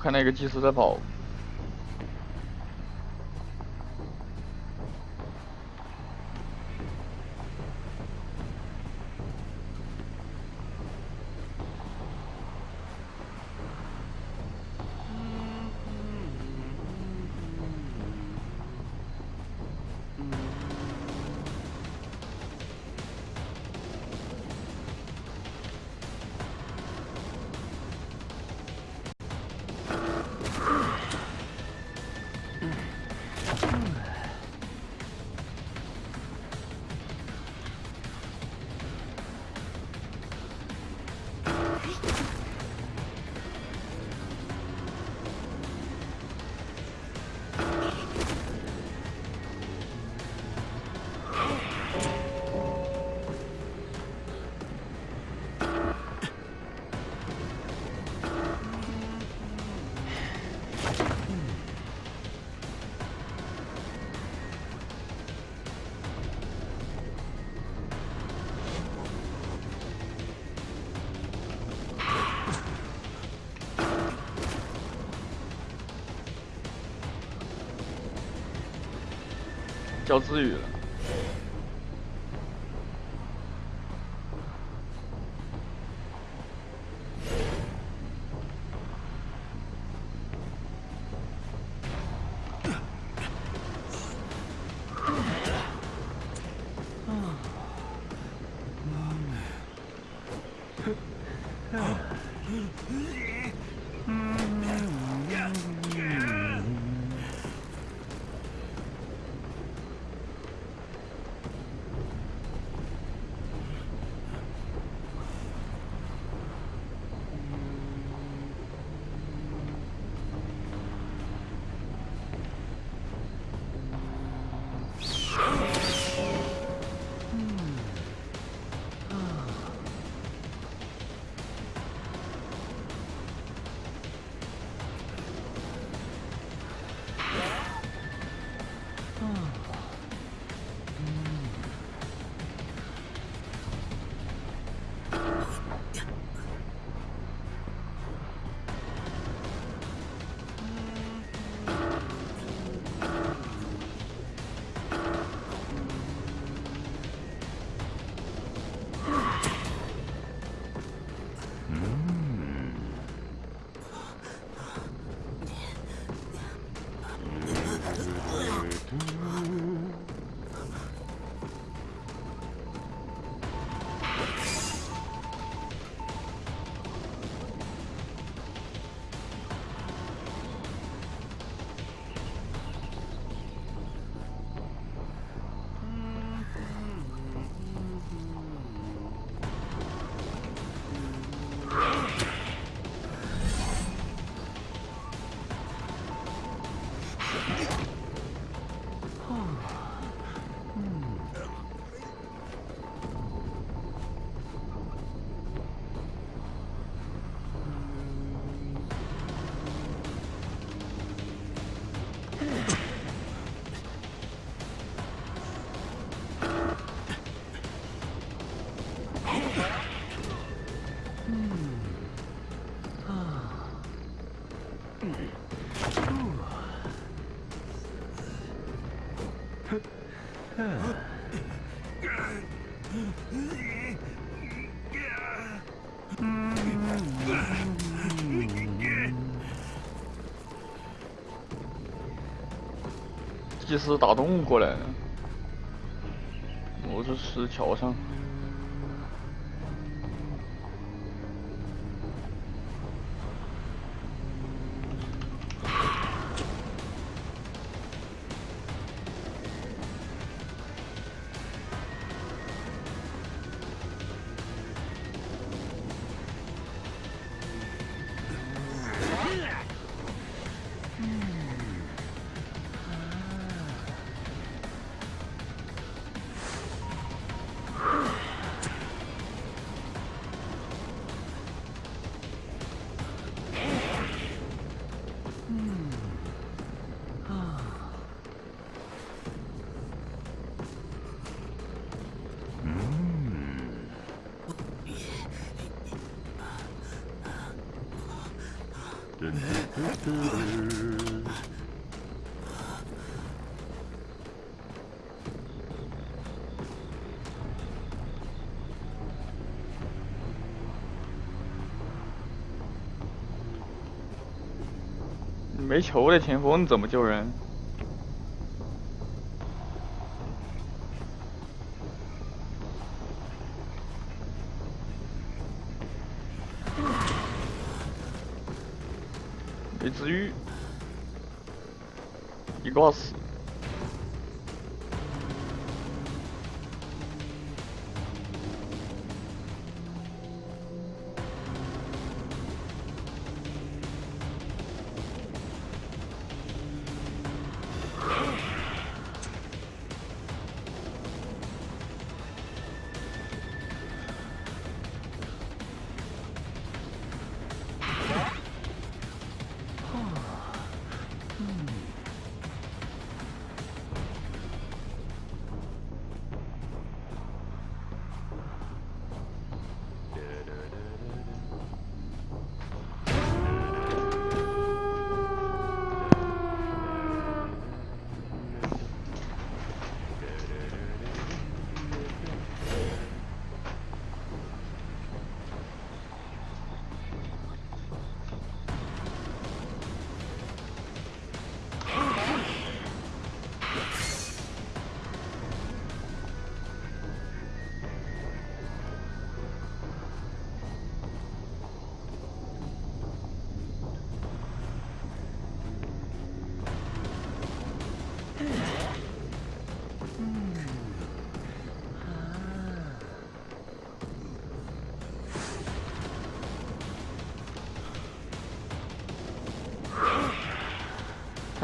看那个祭司在跑。掉自愈了。技师打洞过来了，我这石桥上。没球的前锋怎么救人？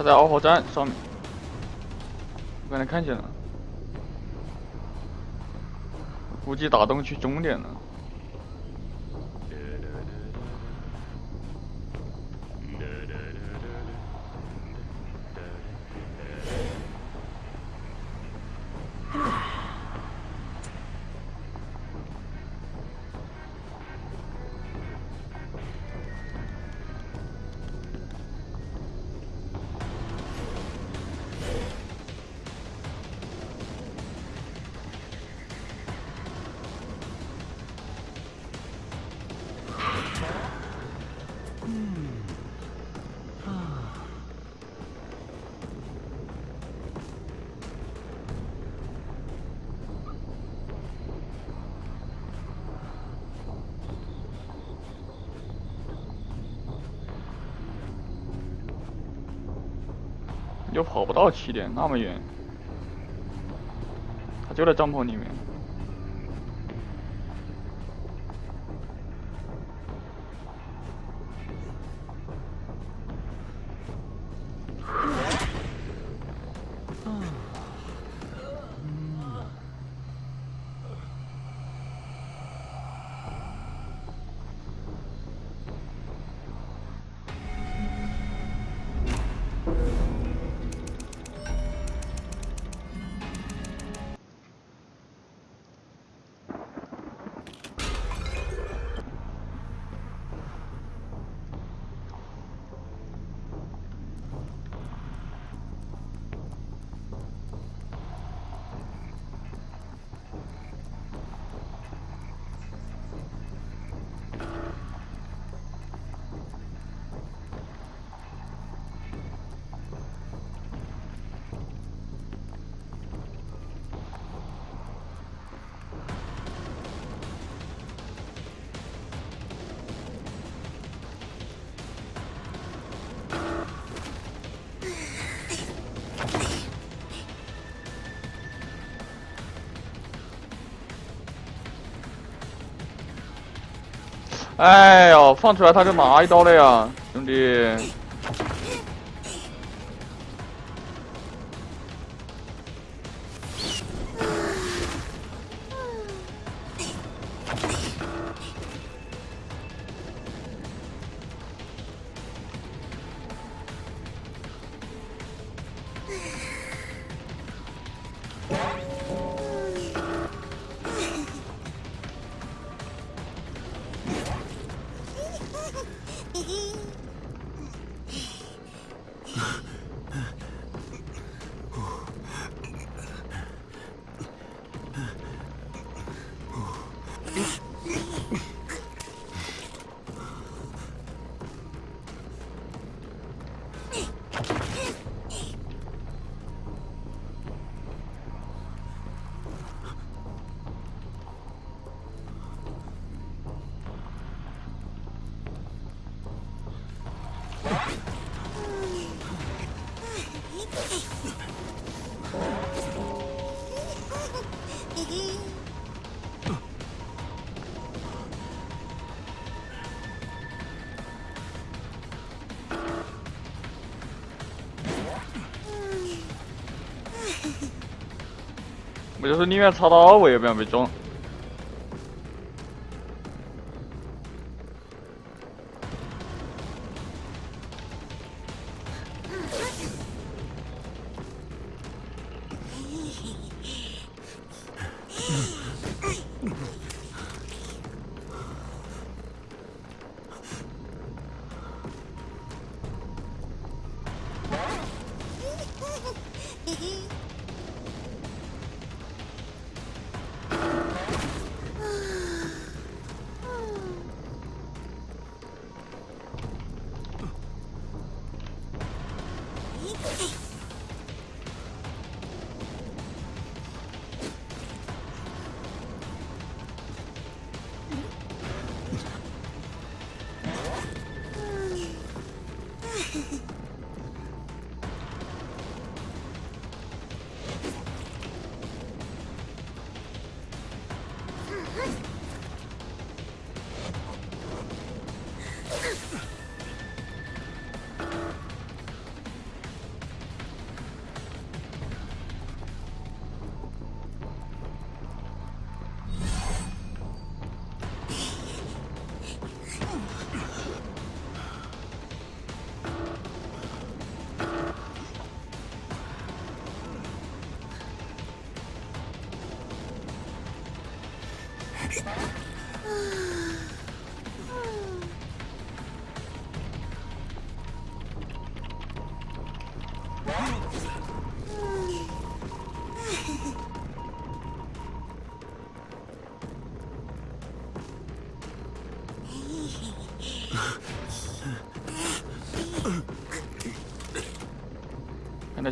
在二号站上面，我刚才看见了，估计打洞去终点了。又跑不到起点，那么远，他就在帐篷里面。哎呦，放出来他就拿一刀了呀，兄弟！我就是宁愿插刀，我也不想被中。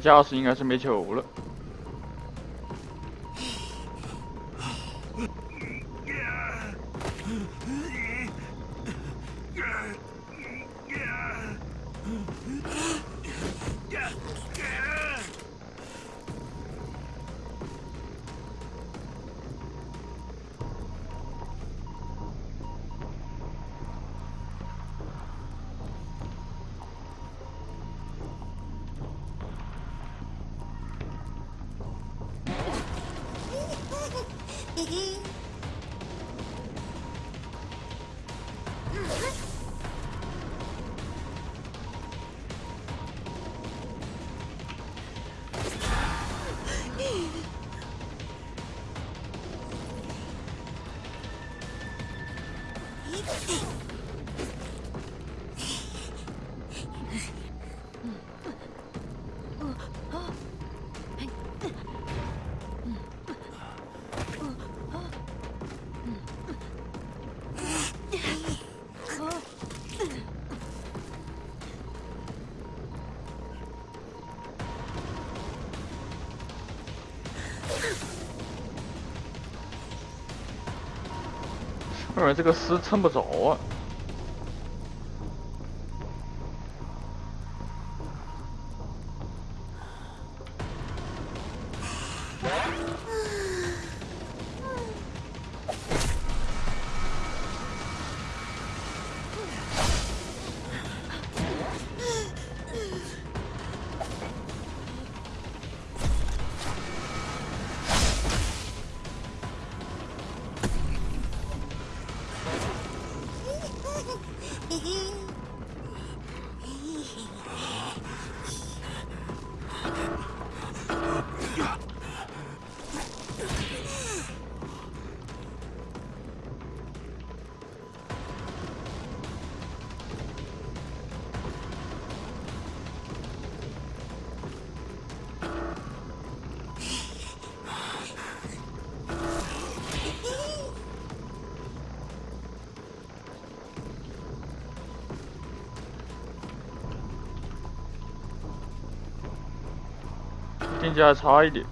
看来驾驶应该是没球了。为这个丝撑不着啊。经济还差一点。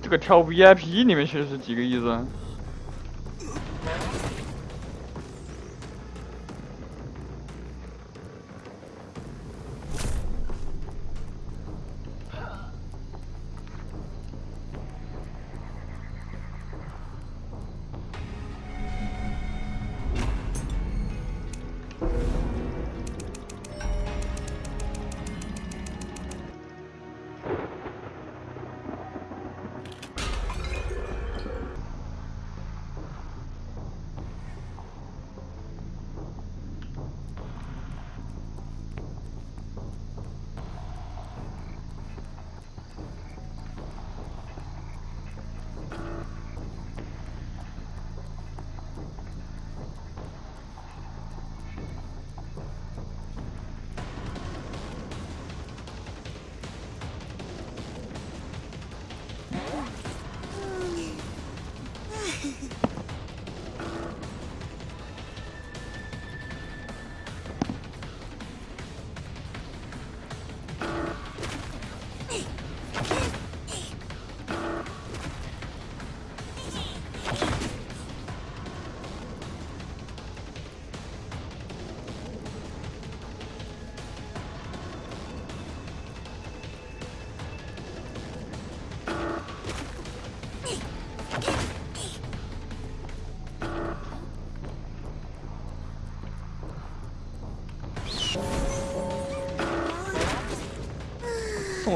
这个跳 VIP 里面去是几个意思？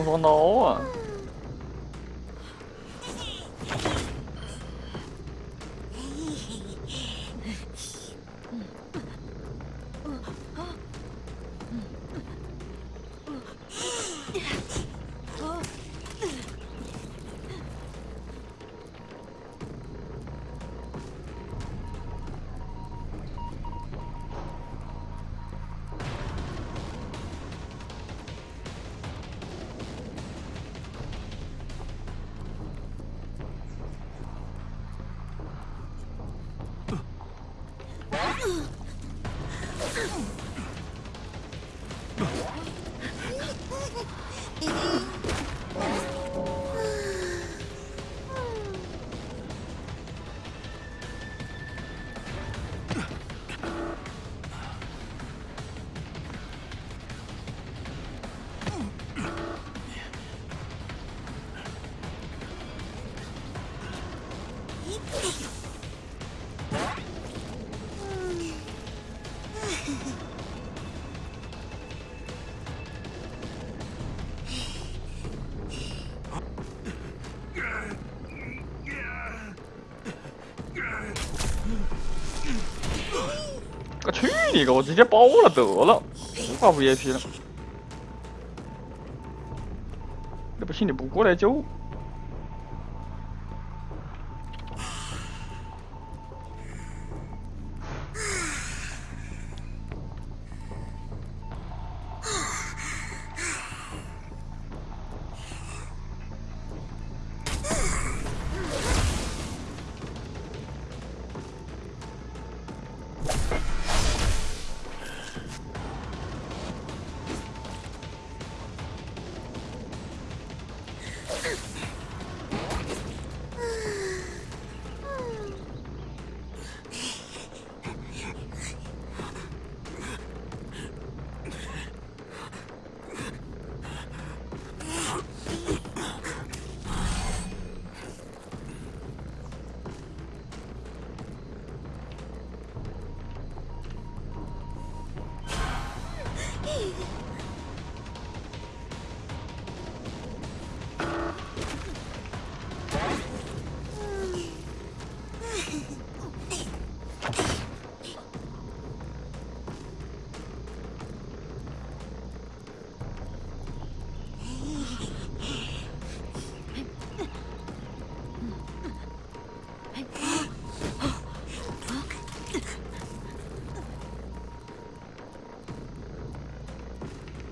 双刀啊！你个！我直接包了得了，不挂 VIP 了。那不信，你不过来救？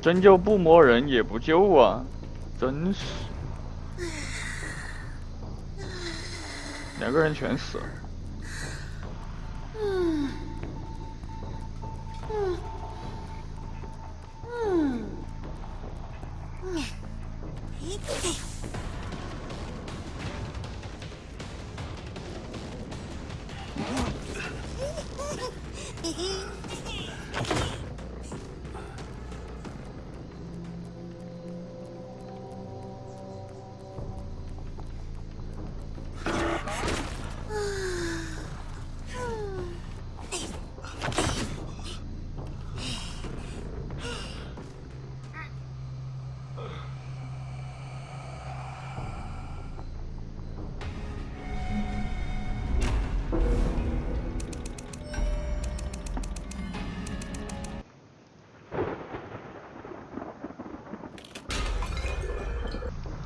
真就不摸人也不救啊，真是，两个人全死了。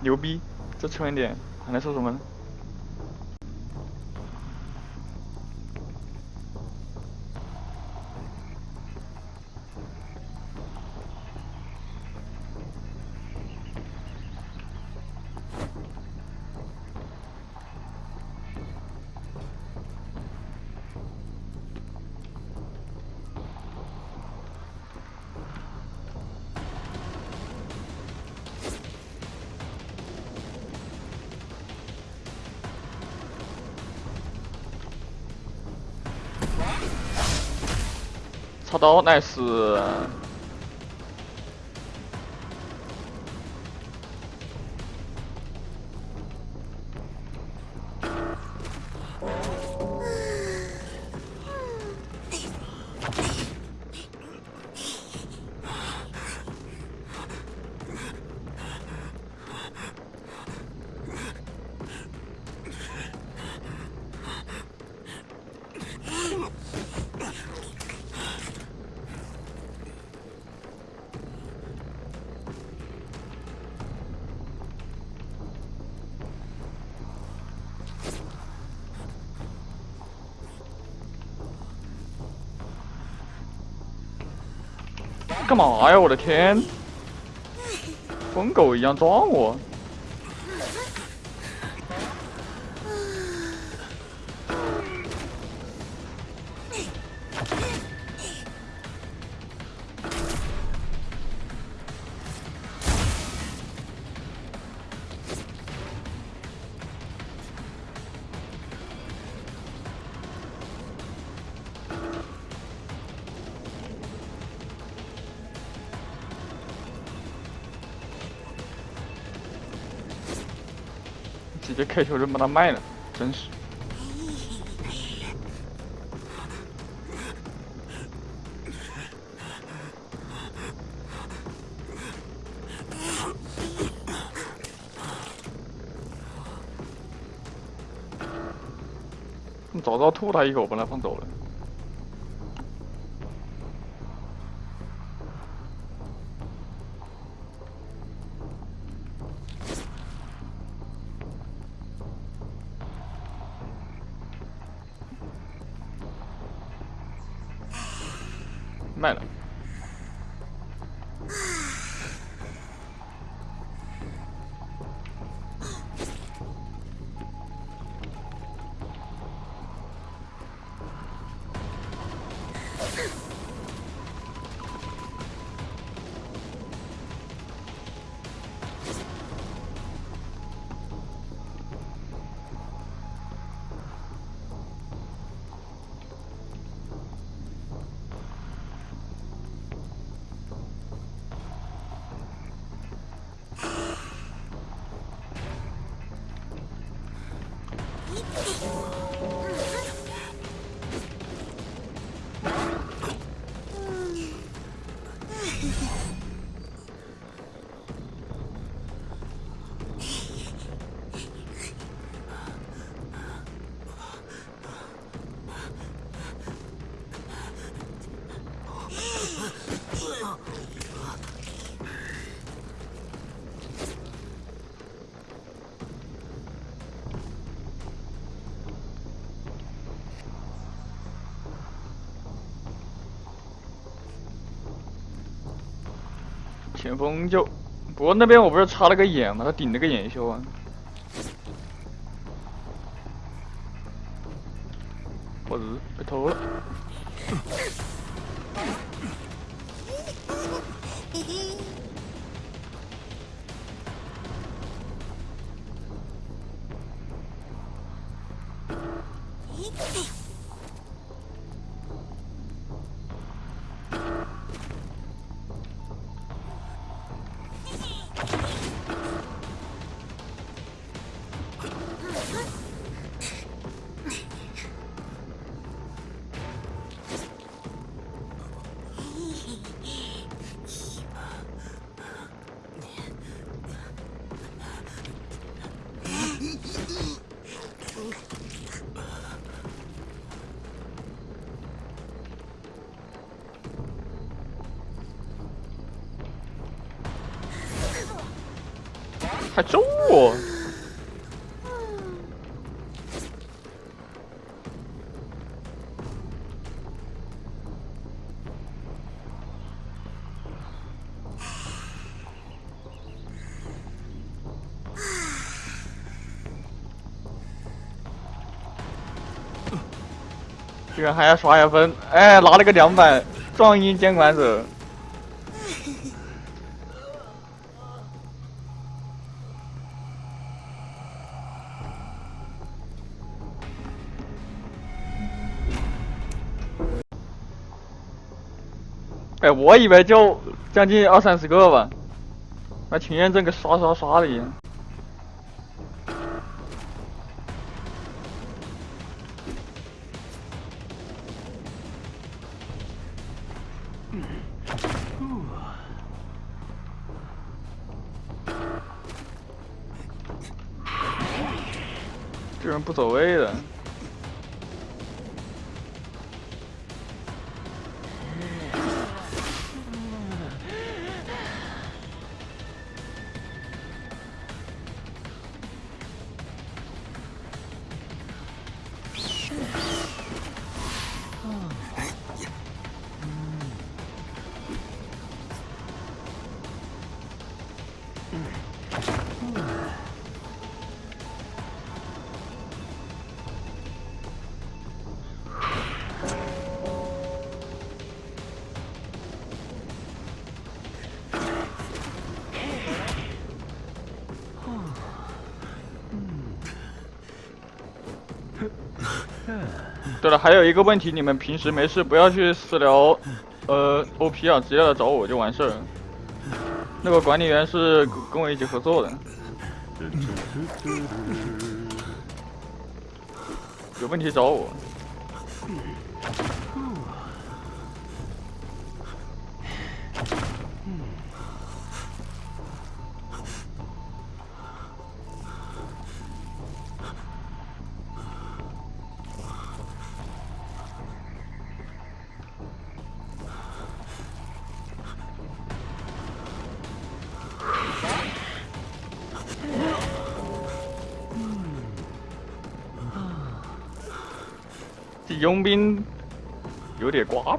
牛逼，这充一点，还能说什么呢？刀，nice。干嘛呀？我的天！疯狗一样撞我！直接开球就把他卖了，真是。早知道吐他一口，把他放走了。前锋就，不过那边我不是插了个眼吗？他顶了个眼修啊，还揍我！居然还要刷一分！哎，拿了个两百，壮鹰监管者。我以为就将近二三十个吧，那群验证跟刷刷刷的一样。这人不走位的。对了，还有一个问题，你们平时没事不要去私聊，呃，OP 啊，直接来找我就完事儿。那个管理员是跟我一起合作的，有问题找我。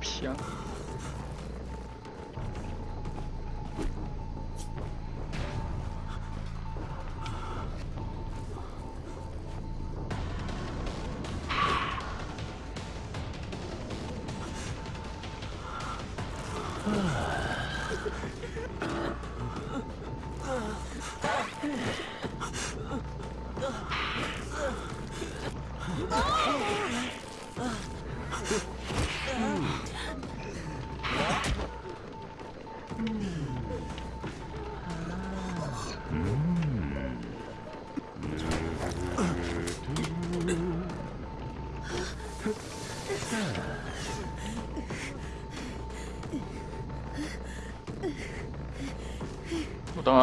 行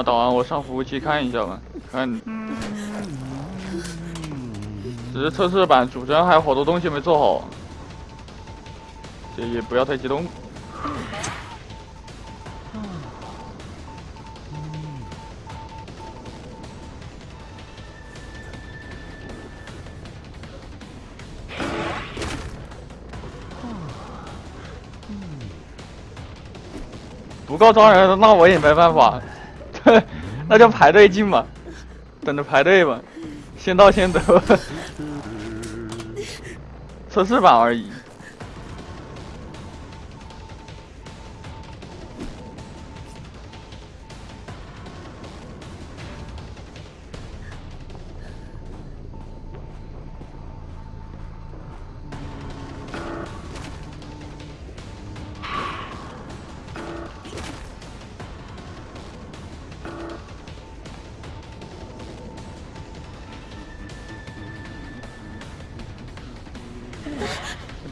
打完，我上服务器看一下吧，看。只是测试版，主帧还有好多东西没做好，这也不要太激动。不够招人，那我也没办法，那就排队进吧，等着排队吧，先到先得，测试版而已。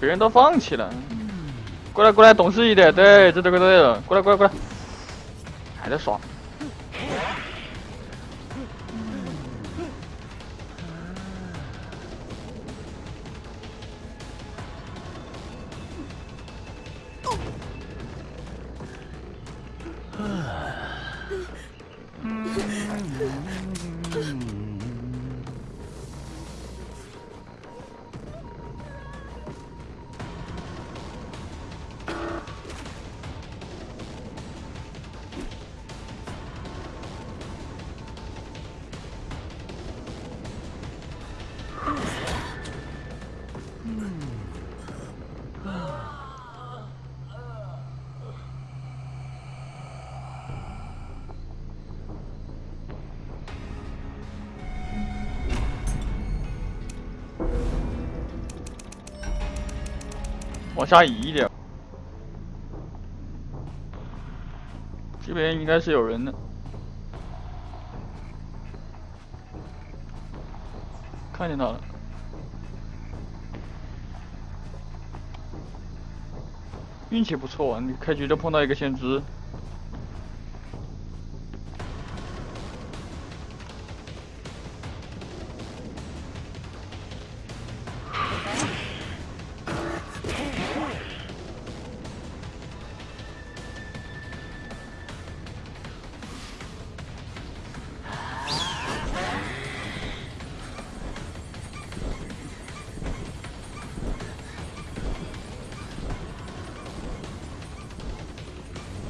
别人都放弃了，过来过来，懂事一点，对，这对个对了，过来过来过来，还在耍。杀移一点，这边应该是有人的，看见他了，运气不错啊，你开局就碰到一个先知。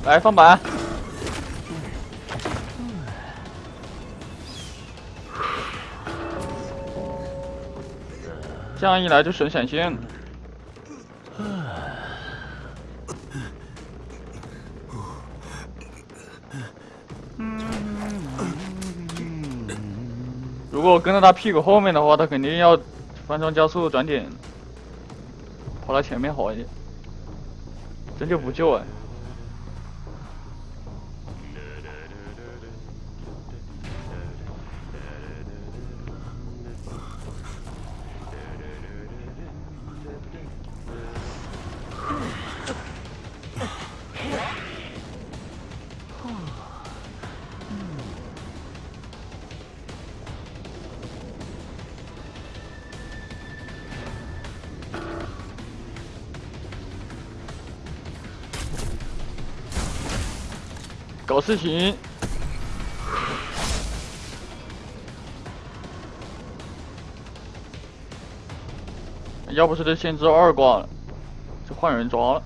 来放板，这样一来就省闪现。如果我跟在他屁股后面的话，他肯定要翻窗加速转点。跑到前面好一点，真就不救哎。搞事情！要不是这先知二挂了，就换人抓了。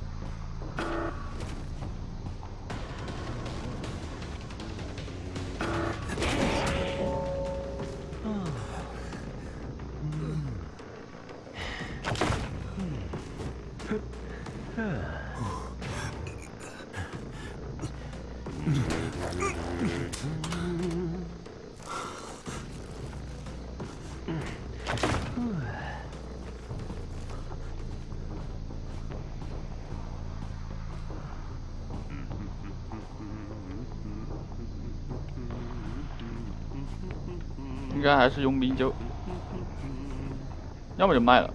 还是佣兵就，要么就卖了。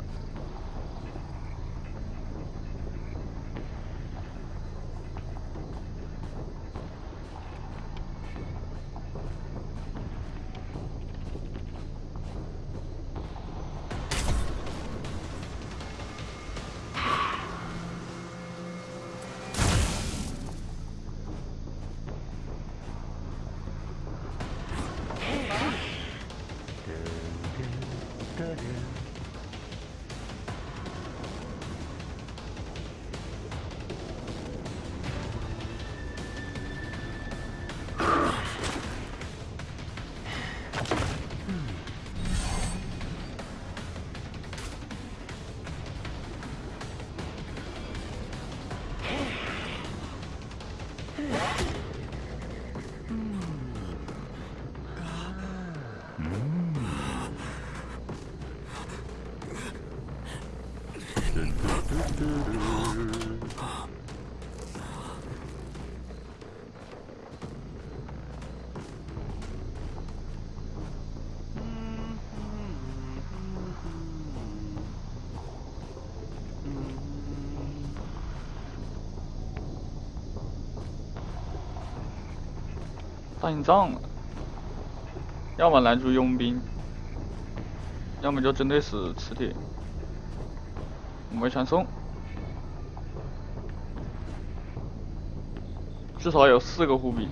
算账了，要么拦住佣兵，要么就针对死磁铁。没传送，至少有四个护臂，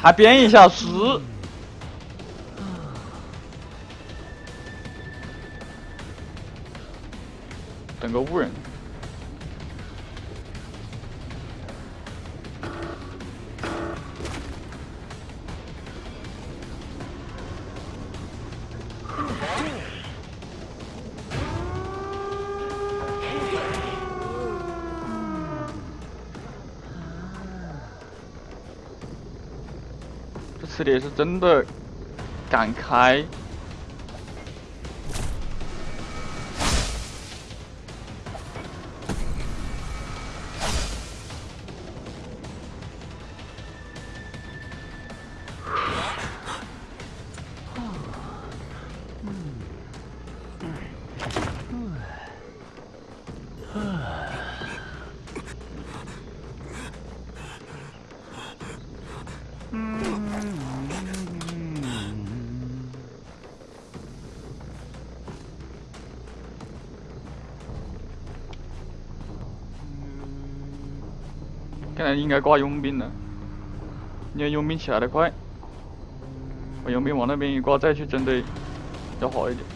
还编一下诗。个误人。这磁铁是真的敢开。应该挂佣兵了，因为佣兵起来的快，把佣兵往那边一挂，再去针对，要好一点。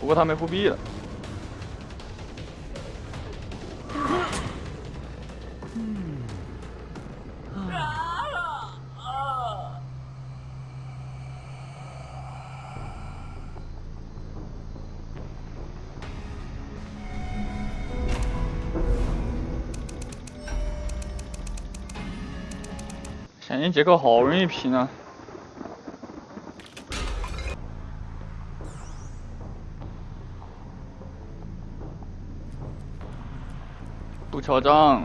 不过他没护臂了。杰克好容易平啊！不敲账，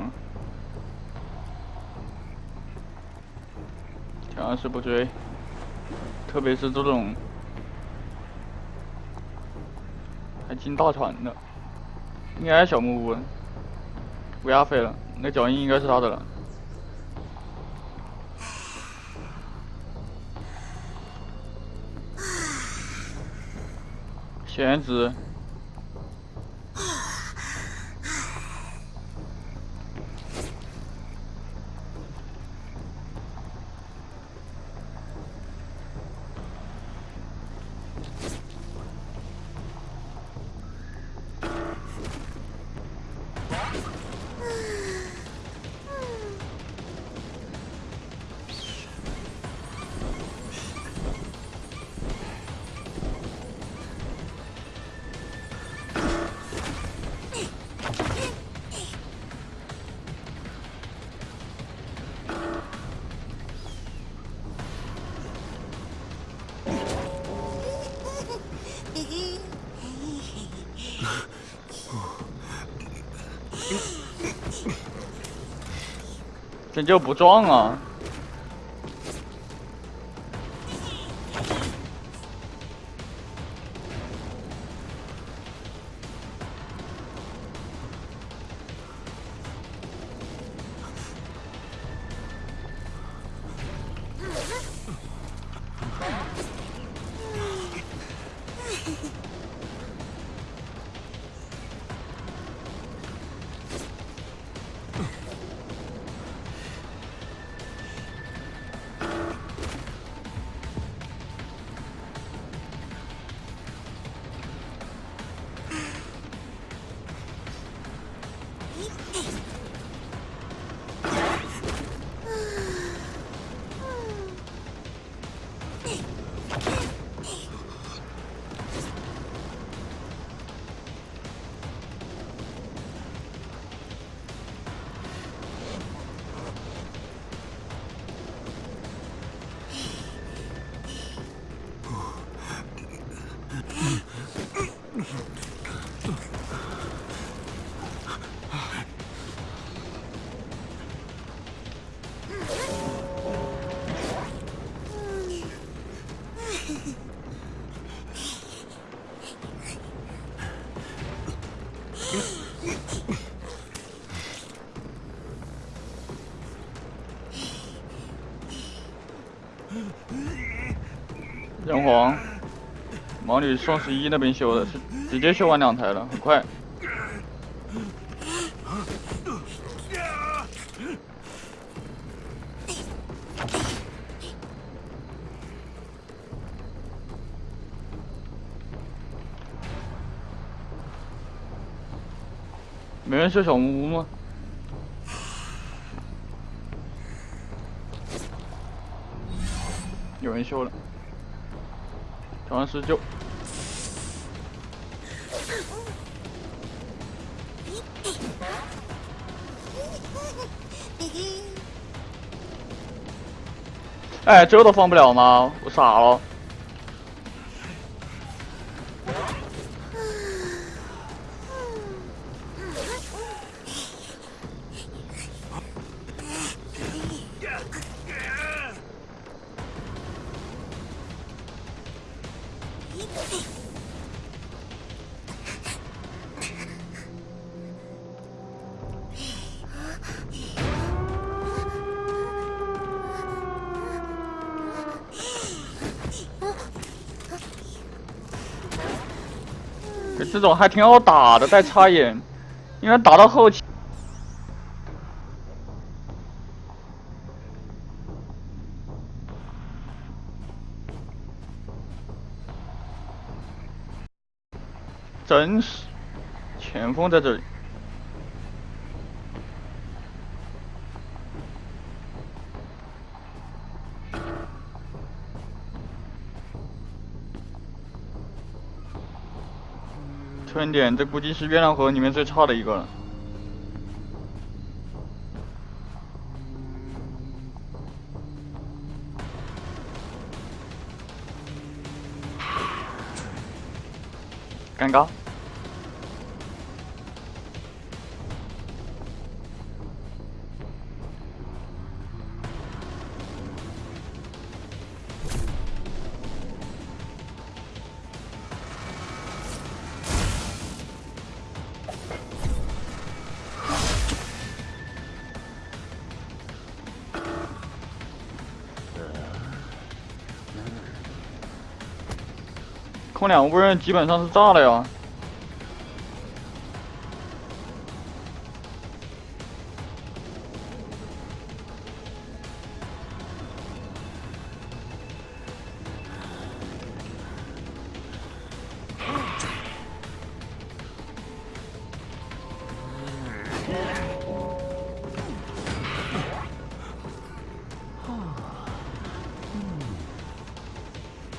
千万是不追，特别是这种。还进大船的，应该是小木屋，乌鸦飞了，那脚印应该是他的了。全职你就不撞啊！黄，毛女双十一那边修的，是直接修完两台了，很快。没人修小木屋吗？有人修了，调完施救。哎，这都放不了吗？我傻了。还挺好打的，带插眼，因为打到后期，真是前锋在这里。春点，这估计是月亮河里面最差的一个了。空两个无人基本上是炸了呀。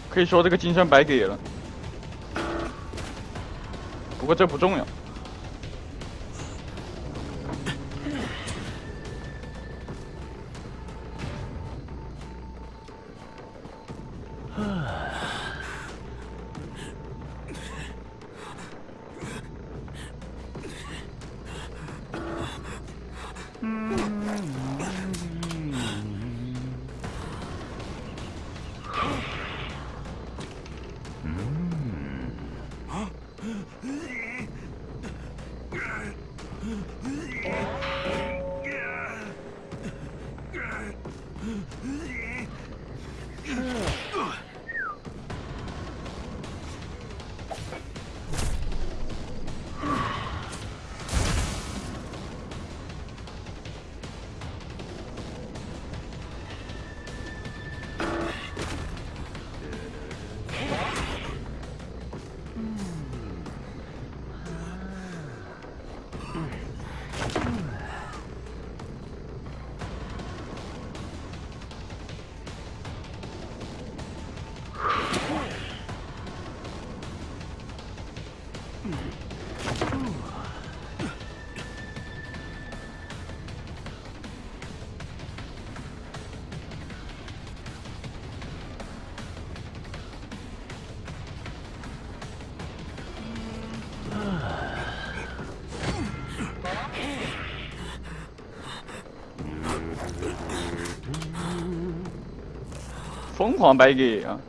可以说这个金身白给了，不过这不重要。疯狂白给啊！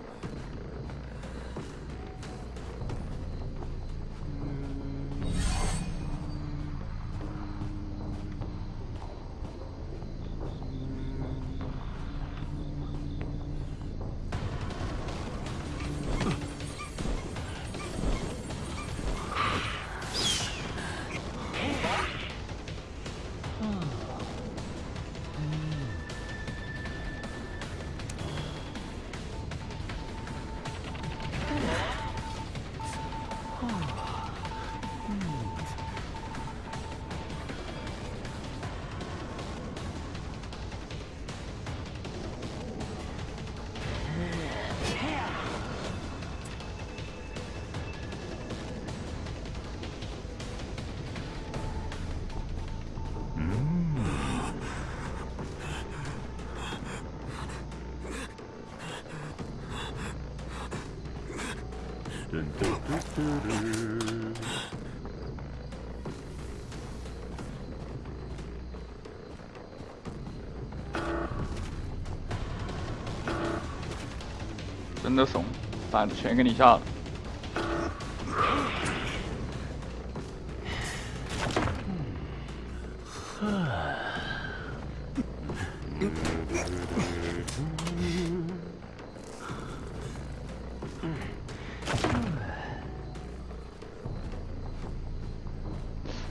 真的怂，板子全给你下了。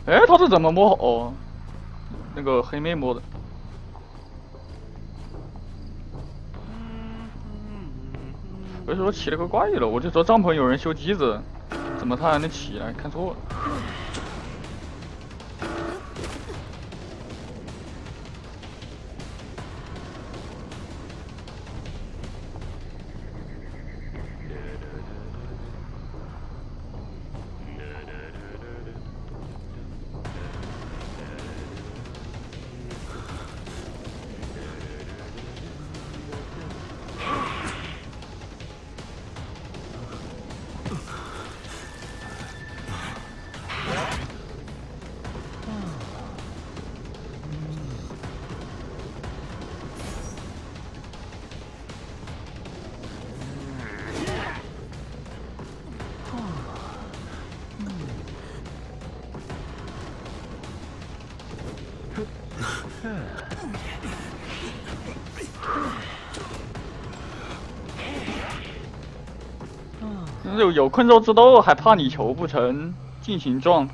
哎，他是怎么摸？哦，那个黑妹摸的。我就说奇了个怪了？我就说帐篷有人修机子，怎么他还能起来？看错了。有困兽之斗，还怕你求不成？尽情撞。